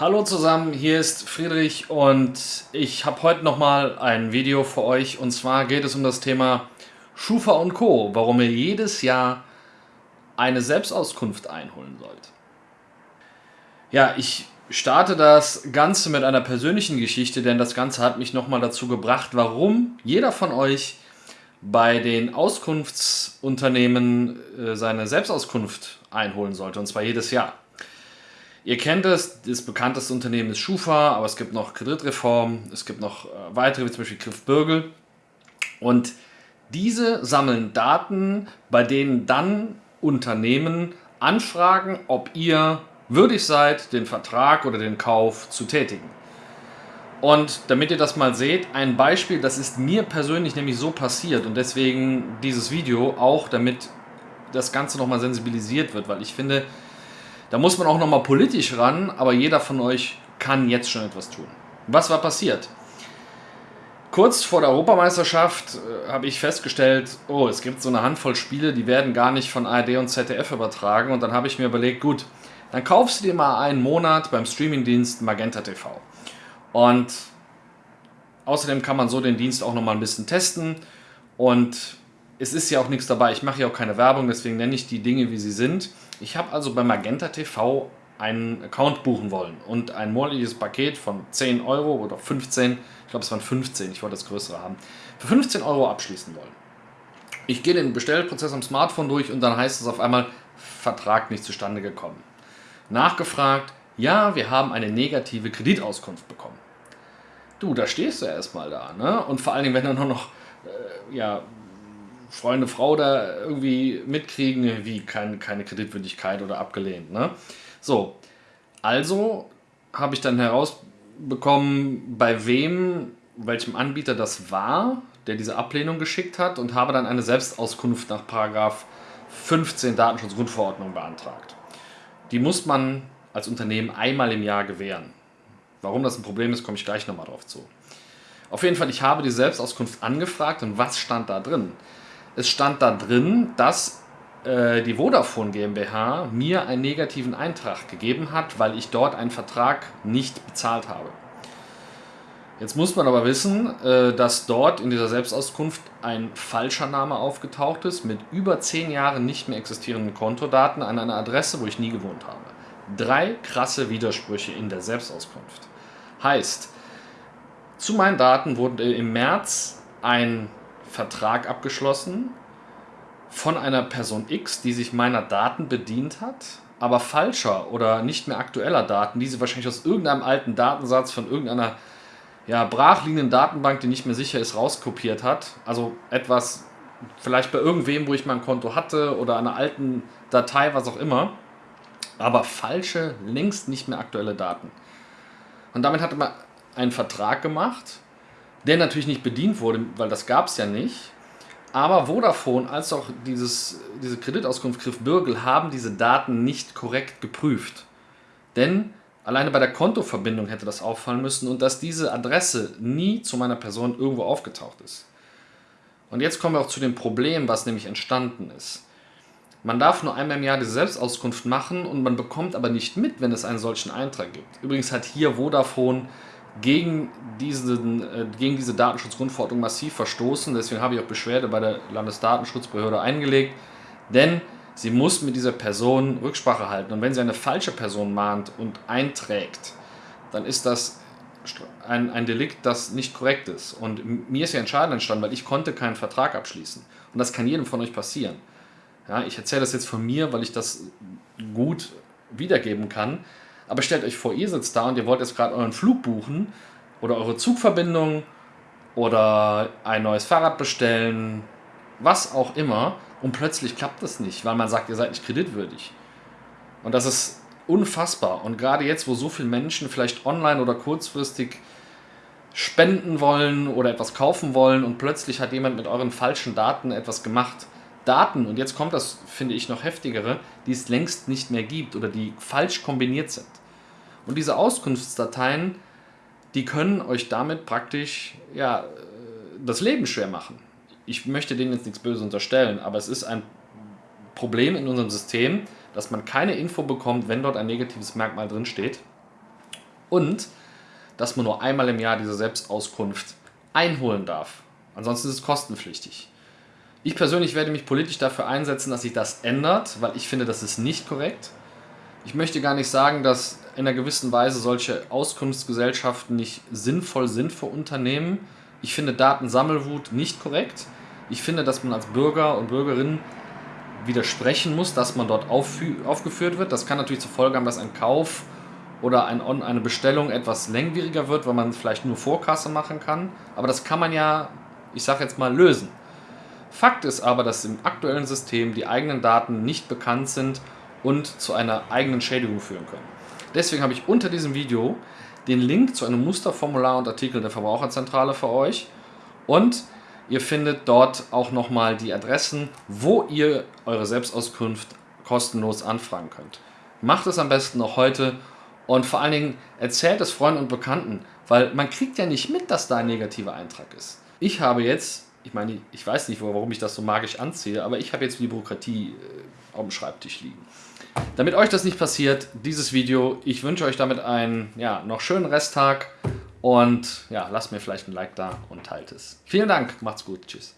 Hallo zusammen, hier ist Friedrich und ich habe heute nochmal ein Video für euch und zwar geht es um das Thema Schufa und Co., warum ihr jedes Jahr eine Selbstauskunft einholen sollt. Ja, ich starte das Ganze mit einer persönlichen Geschichte, denn das Ganze hat mich nochmal dazu gebracht, warum jeder von euch bei den Auskunftsunternehmen äh, seine Selbstauskunft einholen sollte und zwar jedes Jahr. Ihr kennt es, das bekannteste Unternehmen ist Schufa, aber es gibt noch Kreditreform, es gibt noch äh, weitere, wie zum Beispiel Griff Bürgel. Und diese sammeln Daten, bei denen dann Unternehmen anfragen, ob ihr würdig seid, den Vertrag oder den Kauf zu tätigen. Und damit ihr das mal seht, ein Beispiel, das ist mir persönlich nämlich so passiert und deswegen dieses Video auch, damit das Ganze nochmal sensibilisiert wird, weil ich finde, da muss man auch nochmal politisch ran, aber jeder von euch kann jetzt schon etwas tun. Was war passiert? Kurz vor der Europameisterschaft äh, habe ich festgestellt, oh, es gibt so eine Handvoll Spiele, die werden gar nicht von ARD und ZDF übertragen. Und dann habe ich mir überlegt, gut, dann kaufst du dir mal einen Monat beim Streamingdienst Magenta TV. Und außerdem kann man so den Dienst auch nochmal ein bisschen testen. Und es ist ja auch nichts dabei. Ich mache ja auch keine Werbung, deswegen nenne ich die Dinge, wie sie sind. Ich habe also bei Magenta TV einen Account buchen wollen und ein monatliches Paket von 10 Euro oder 15, ich glaube es waren 15, ich wollte das größere haben, für 15 Euro abschließen wollen. Ich gehe den Bestellprozess am Smartphone durch und dann heißt es auf einmal, Vertrag nicht zustande gekommen. Nachgefragt, ja, wir haben eine negative Kreditauskunft bekommen. Du, da stehst du erstmal da, ne? Und vor allen Dingen, wenn dann nur noch äh, ja, Freunde, Frau da irgendwie mitkriegen, wie kein, keine Kreditwürdigkeit oder abgelehnt. Ne? So, also habe ich dann herausbekommen, bei wem, welchem Anbieter das war, der diese Ablehnung geschickt hat und habe dann eine Selbstauskunft nach Paragraph 15 Datenschutzgrundverordnung beantragt. Die muss man als Unternehmen einmal im Jahr gewähren. Warum das ein Problem ist, komme ich gleich nochmal drauf zu. Auf jeden Fall, ich habe die Selbstauskunft angefragt und was stand da drin? Es stand da drin, dass äh, die Vodafone GmbH mir einen negativen Eintrag gegeben hat, weil ich dort einen Vertrag nicht bezahlt habe. Jetzt muss man aber wissen, äh, dass dort in dieser Selbstauskunft ein falscher Name aufgetaucht ist mit über zehn Jahren nicht mehr existierenden Kontodaten an einer Adresse, wo ich nie gewohnt habe. Drei krasse Widersprüche in der Selbstauskunft. Heißt, zu meinen Daten wurde im März ein Vertrag abgeschlossen von einer Person X, die sich meiner Daten bedient hat, aber falscher oder nicht mehr aktueller Daten, die sie wahrscheinlich aus irgendeinem alten Datensatz von irgendeiner ja, brachliegenden Datenbank, die nicht mehr sicher ist, rauskopiert hat. Also etwas vielleicht bei irgendwem, wo ich mein Konto hatte oder einer alten Datei, was auch immer. Aber falsche, längst nicht mehr aktuelle Daten. Und damit hatte man einen Vertrag gemacht, der natürlich nicht bedient wurde, weil das gab es ja nicht. Aber Vodafone als auch dieses, diese Kreditauskunft Griff Bürgel haben diese Daten nicht korrekt geprüft. Denn alleine bei der Kontoverbindung hätte das auffallen müssen und dass diese Adresse nie zu meiner Person irgendwo aufgetaucht ist. Und jetzt kommen wir auch zu dem Problem, was nämlich entstanden ist. Man darf nur einmal im Jahr diese Selbstauskunft machen und man bekommt aber nicht mit, wenn es einen solchen Eintrag gibt. Übrigens hat hier Vodafone gegen, diesen, äh, gegen diese Datenschutzgrundverordnung massiv verstoßen. Deswegen habe ich auch Beschwerde bei der Landesdatenschutzbehörde eingelegt. Denn sie muss mit dieser Person Rücksprache halten. Und wenn sie eine falsche Person mahnt und einträgt, dann ist das ein, ein Delikt, das nicht korrekt ist. Und mir ist ja entscheidend entstanden, weil ich konnte keinen Vertrag abschließen. Und das kann jedem von euch passieren. Ja, ich erzähle das jetzt von mir, weil ich das gut wiedergeben kann. Aber stellt euch vor, ihr sitzt da und ihr wollt jetzt gerade euren Flug buchen oder eure Zugverbindung oder ein neues Fahrrad bestellen, was auch immer und plötzlich klappt das nicht, weil man sagt, ihr seid nicht kreditwürdig. Und das ist unfassbar. Und gerade jetzt, wo so viele Menschen vielleicht online oder kurzfristig spenden wollen oder etwas kaufen wollen und plötzlich hat jemand mit euren falschen Daten etwas gemacht, Daten, und jetzt kommt das, finde ich, noch heftigere, die es längst nicht mehr gibt oder die falsch kombiniert sind. Und diese Auskunftsdateien, die können euch damit praktisch ja, das Leben schwer machen. Ich möchte denen jetzt nichts Böses unterstellen, aber es ist ein Problem in unserem System, dass man keine Info bekommt, wenn dort ein negatives Merkmal drin steht. und dass man nur einmal im Jahr diese Selbstauskunft einholen darf. Ansonsten ist es kostenpflichtig. Ich persönlich werde mich politisch dafür einsetzen, dass sich das ändert, weil ich finde, das ist nicht korrekt. Ich möchte gar nicht sagen, dass in einer gewissen Weise solche Auskunftsgesellschaften nicht sinnvoll sind für Unternehmen. Ich finde Datensammelwut nicht korrekt. Ich finde, dass man als Bürger und Bürgerin widersprechen muss, dass man dort aufgeführt wird. Das kann natürlich zur Folge haben, dass ein Kauf oder ein, eine Bestellung etwas längwieriger wird, weil man vielleicht nur Vorkasse machen kann. Aber das kann man ja, ich sage jetzt mal, lösen. Fakt ist aber, dass im aktuellen System die eigenen Daten nicht bekannt sind und zu einer eigenen Schädigung führen können. Deswegen habe ich unter diesem Video den Link zu einem Musterformular und Artikel der Verbraucherzentrale für euch und ihr findet dort auch nochmal die Adressen, wo ihr eure Selbstauskunft kostenlos anfragen könnt. Macht es am besten noch heute und vor allen Dingen erzählt es Freunden und Bekannten, weil man kriegt ja nicht mit, dass da ein negativer Eintrag ist. Ich habe jetzt, ich meine, ich weiß nicht, warum ich das so magisch anziehe, aber ich habe jetzt die Bürokratie äh, auf dem Schreibtisch liegen. Damit euch das nicht passiert, dieses Video, ich wünsche euch damit einen ja, noch schönen Resttag und ja, lasst mir vielleicht ein Like da und teilt es. Vielen Dank, macht's gut, tschüss.